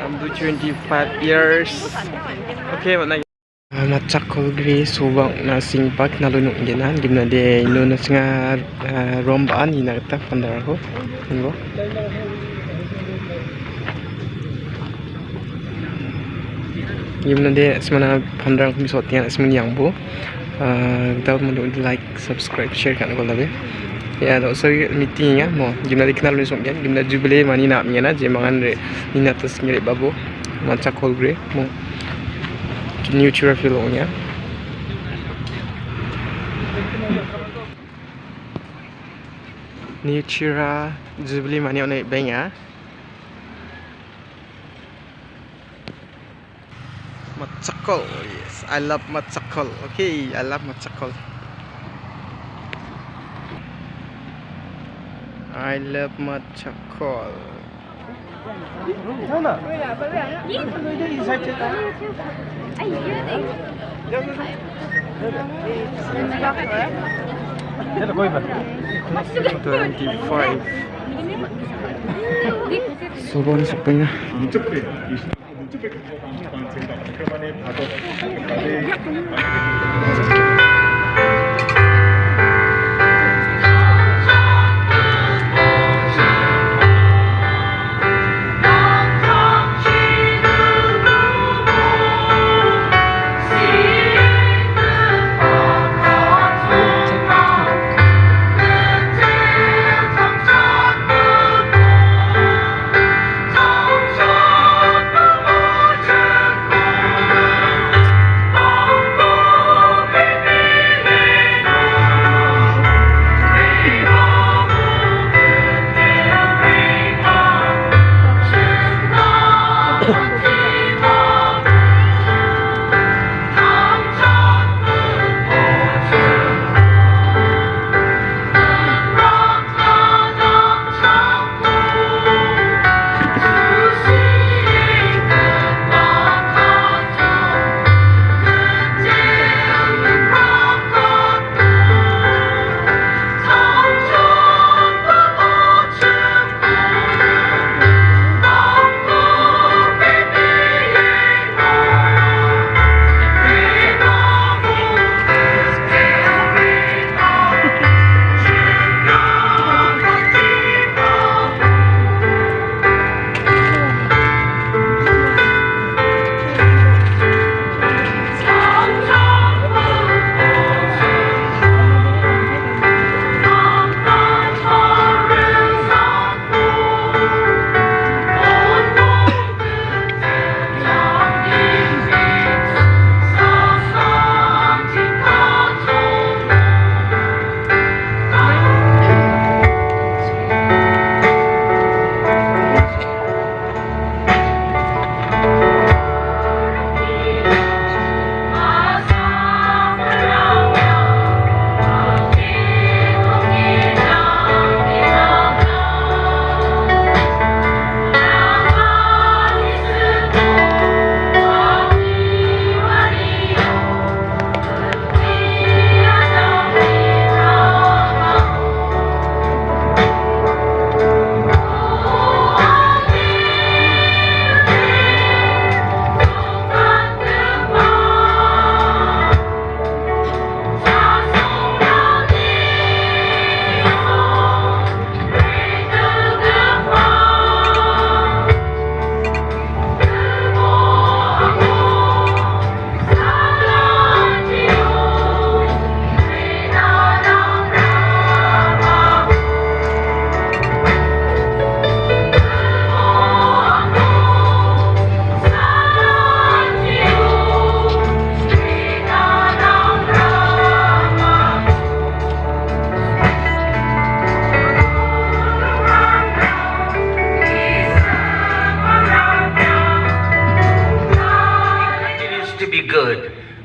I'm do 25 years. Okay, what na? Uh, matsak ko gri subang na singpak na lunok ginan gimna de ino na singa uh, rombaan ina ta pandar ko. Ngo. Gimna de semana pandar ko misot yan semun yang bu. Uh, dapat mo like, subscribe, share kan ko labe. Ya, tak usah meeting ya, mo. Gimna dikenal ni sok gen, gimna jubilee mani nak mena je mangan re. Nina tas ngirik babu. Macam kol gre, mo. New chura filong ya. New chura jubilee mani onai beng ya. Matsakol, yes. I love matsakol. Okay, I love matsakol. I love matcha call. Twenty-five. Sobrang sakto niya.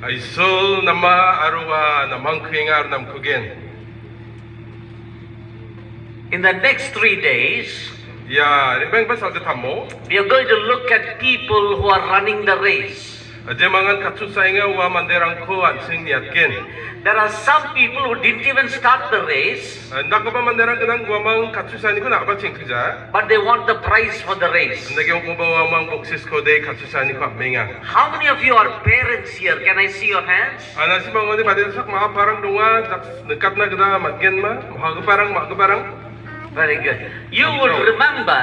Ay sol nama aruwa namang kringar nam kugen In the next three days, ya rebeng basal de tammo we are going to look at people who are running the race. Jemangan katsusainga wa manderang ko ansing niatken. There are some people who didn't even start the race, pa manderang kenang wa mang katsusani ko nak ba cingkja. but they want the prize for the race. Yung ko ba wa mang boksis ko de katsusani ko menga. How many of you are parents here? Can I see your hands? Ana si mga ni sak mga parang dunga dekat na kita matgen ma. Mga parang mga parang. Very good. You would remember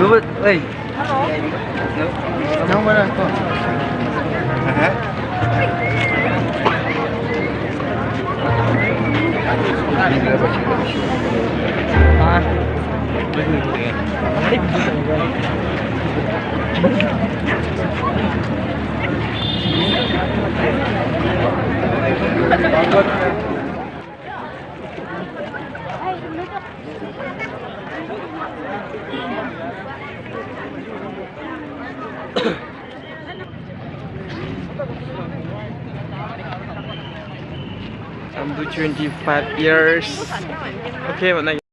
đúng rồi. Ơi nóng quá rồi à Thank you. I'm do 25 years. Okay, what na